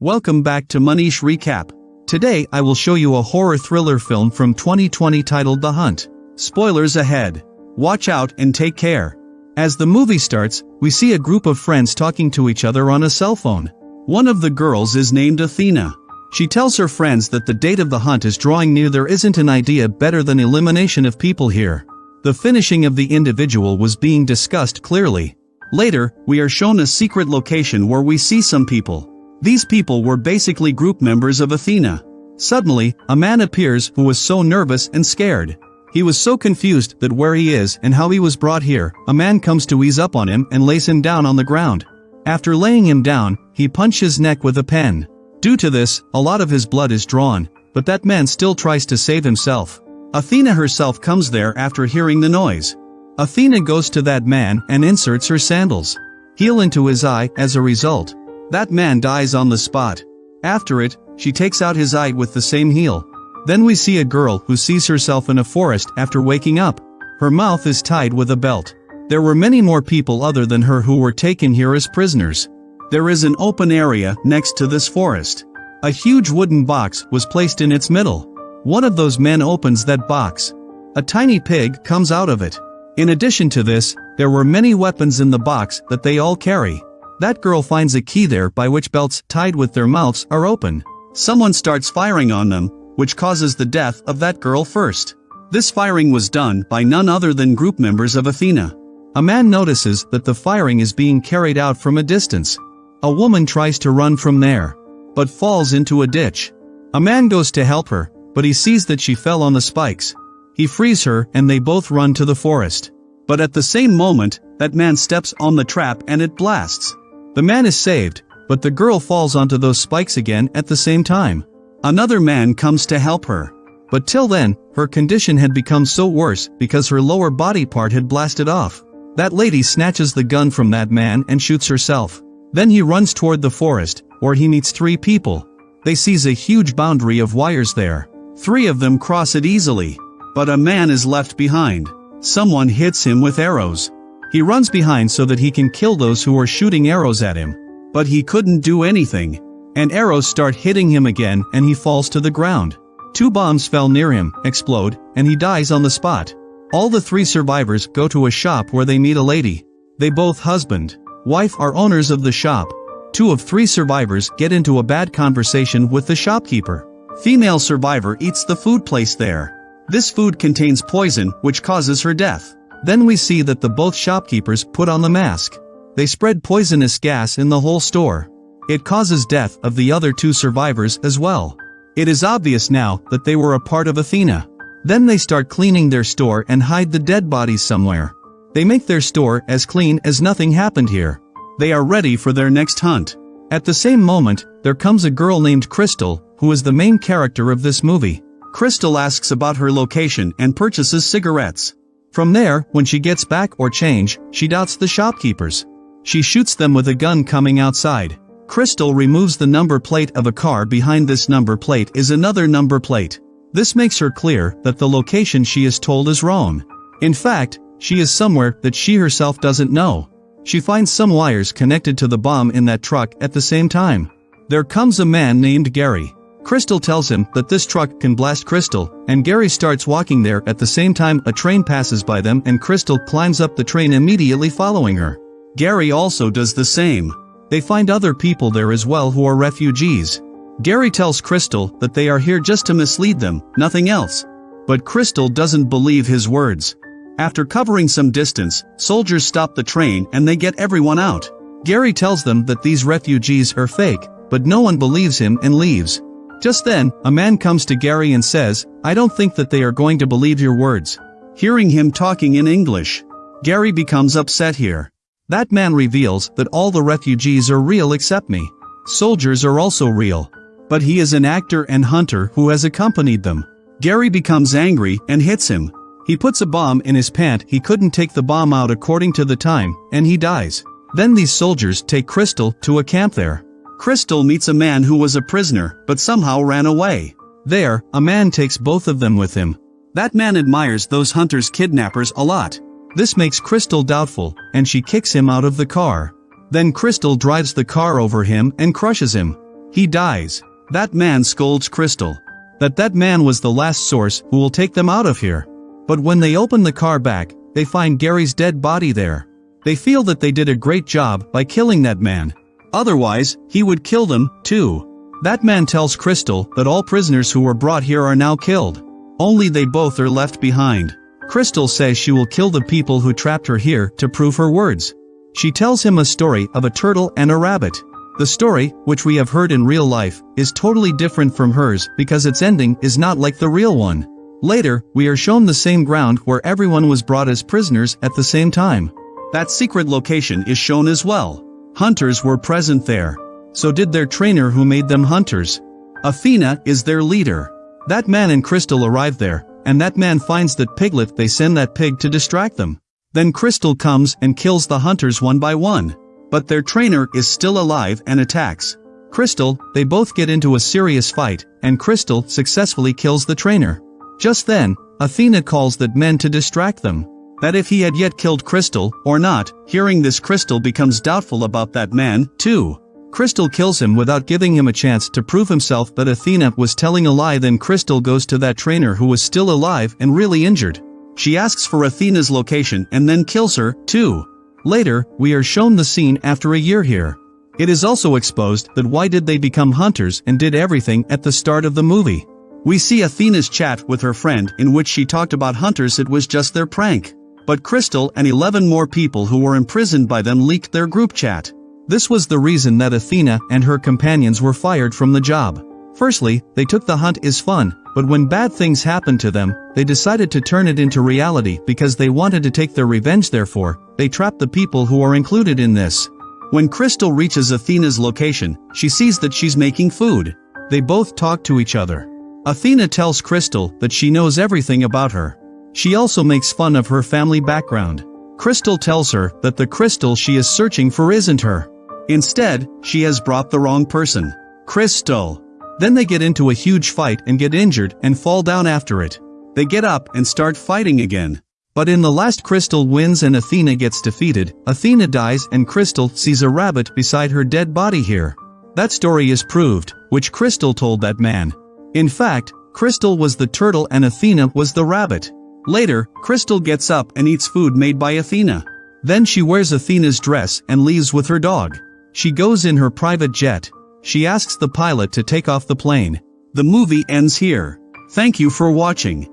Welcome back to Manish Recap. Today I will show you a horror thriller film from 2020 titled The Hunt. Spoilers ahead. Watch out and take care. As the movie starts, we see a group of friends talking to each other on a cell phone. One of the girls is named Athena. She tells her friends that the date of the hunt is drawing near there isn't an idea better than elimination of people here. The finishing of the individual was being discussed clearly. Later, we are shown a secret location where we see some people. These people were basically group members of Athena. Suddenly, a man appears who was so nervous and scared. He was so confused that where he is and how he was brought here, a man comes to ease up on him and lays him down on the ground. After laying him down, he punched his neck with a pen. Due to this, a lot of his blood is drawn, but that man still tries to save himself. Athena herself comes there after hearing the noise. Athena goes to that man and inserts her sandals. Heel into his eye as a result. That man dies on the spot. After it, she takes out his eye with the same heel. Then we see a girl who sees herself in a forest after waking up. Her mouth is tied with a belt. There were many more people other than her who were taken here as prisoners. There is an open area next to this forest. A huge wooden box was placed in its middle. One of those men opens that box. A tiny pig comes out of it. In addition to this, there were many weapons in the box that they all carry. That girl finds a key there by which belts tied with their mouths are open. Someone starts firing on them, which causes the death of that girl first. This firing was done by none other than group members of Athena. A man notices that the firing is being carried out from a distance. A woman tries to run from there, but falls into a ditch. A man goes to help her, but he sees that she fell on the spikes. He frees her and they both run to the forest. But at the same moment, that man steps on the trap and it blasts. The man is saved, but the girl falls onto those spikes again at the same time. Another man comes to help her. But till then, her condition had become so worse because her lower body part had blasted off. That lady snatches the gun from that man and shoots herself. Then he runs toward the forest, where he meets three people. They sees a huge boundary of wires there. Three of them cross it easily. But a man is left behind. Someone hits him with arrows. He runs behind so that he can kill those who are shooting arrows at him. But he couldn't do anything. And arrows start hitting him again and he falls to the ground. Two bombs fell near him, explode, and he dies on the spot. All the three survivors go to a shop where they meet a lady. They both husband, wife are owners of the shop. Two of three survivors get into a bad conversation with the shopkeeper. Female survivor eats the food placed there. This food contains poison which causes her death. Then we see that the both shopkeepers put on the mask. They spread poisonous gas in the whole store. It causes death of the other two survivors as well. It is obvious now that they were a part of Athena. Then they start cleaning their store and hide the dead bodies somewhere. They make their store as clean as nothing happened here. They are ready for their next hunt. At the same moment, there comes a girl named Crystal, who is the main character of this movie. Crystal asks about her location and purchases cigarettes. From there, when she gets back or change, she doubts the shopkeepers. She shoots them with a gun coming outside. Crystal removes the number plate of a car behind this number plate is another number plate. This makes her clear that the location she is told is wrong. In fact, she is somewhere that she herself doesn't know. She finds some wires connected to the bomb in that truck at the same time. There comes a man named Gary. Crystal tells him that this truck can blast Crystal, and Gary starts walking there at the same time a train passes by them and Crystal climbs up the train immediately following her. Gary also does the same. They find other people there as well who are refugees. Gary tells Crystal that they are here just to mislead them, nothing else. But Crystal doesn't believe his words. After covering some distance, soldiers stop the train and they get everyone out. Gary tells them that these refugees are fake, but no one believes him and leaves. Just then, a man comes to Gary and says, I don't think that they are going to believe your words. Hearing him talking in English, Gary becomes upset here. That man reveals that all the refugees are real except me. Soldiers are also real. But he is an actor and hunter who has accompanied them. Gary becomes angry and hits him. He puts a bomb in his pant he couldn't take the bomb out according to the time, and he dies. Then these soldiers take Crystal to a camp there. Crystal meets a man who was a prisoner, but somehow ran away. There, a man takes both of them with him. That man admires those hunters' kidnappers a lot. This makes Crystal doubtful, and she kicks him out of the car. Then Crystal drives the car over him and crushes him. He dies. That man scolds Crystal. That that man was the last source who will take them out of here. But when they open the car back, they find Gary's dead body there. They feel that they did a great job by killing that man. Otherwise, he would kill them, too. That man tells Crystal that all prisoners who were brought here are now killed. Only they both are left behind. Crystal says she will kill the people who trapped her here to prove her words. She tells him a story of a turtle and a rabbit. The story, which we have heard in real life, is totally different from hers because its ending is not like the real one. Later, we are shown the same ground where everyone was brought as prisoners at the same time. That secret location is shown as well. Hunters were present there. So did their trainer who made them hunters. Athena is their leader. That man and Crystal arrive there, and that man finds that Piglet they send that pig to distract them. Then Crystal comes and kills the hunters one by one. But their trainer is still alive and attacks. Crystal, they both get into a serious fight, and Crystal successfully kills the trainer. Just then, Athena calls that men to distract them. That if he had yet killed Crystal, or not, hearing this Crystal becomes doubtful about that man, too. Crystal kills him without giving him a chance to prove himself that Athena was telling a lie then Crystal goes to that trainer who was still alive and really injured. She asks for Athena's location and then kills her, too. Later, we are shown the scene after a year here. It is also exposed that why did they become hunters and did everything at the start of the movie. We see Athena's chat with her friend in which she talked about hunters it was just their prank. But Crystal and 11 more people who were imprisoned by them leaked their group chat. This was the reason that Athena and her companions were fired from the job. Firstly, they took the hunt is fun, but when bad things happened to them, they decided to turn it into reality because they wanted to take their revenge therefore, they trapped the people who are included in this. When Crystal reaches Athena's location, she sees that she's making food. They both talk to each other. Athena tells Crystal that she knows everything about her. She also makes fun of her family background. Crystal tells her that the crystal she is searching for isn't her. Instead, she has brought the wrong person. Crystal. Then they get into a huge fight and get injured and fall down after it. They get up and start fighting again. But in the last Crystal wins and Athena gets defeated, Athena dies and Crystal sees a rabbit beside her dead body here. That story is proved, which Crystal told that man. In fact, Crystal was the turtle and Athena was the rabbit. Later, Crystal gets up and eats food made by Athena. Then she wears Athena's dress and leaves with her dog. She goes in her private jet. She asks the pilot to take off the plane. The movie ends here. Thank you for watching.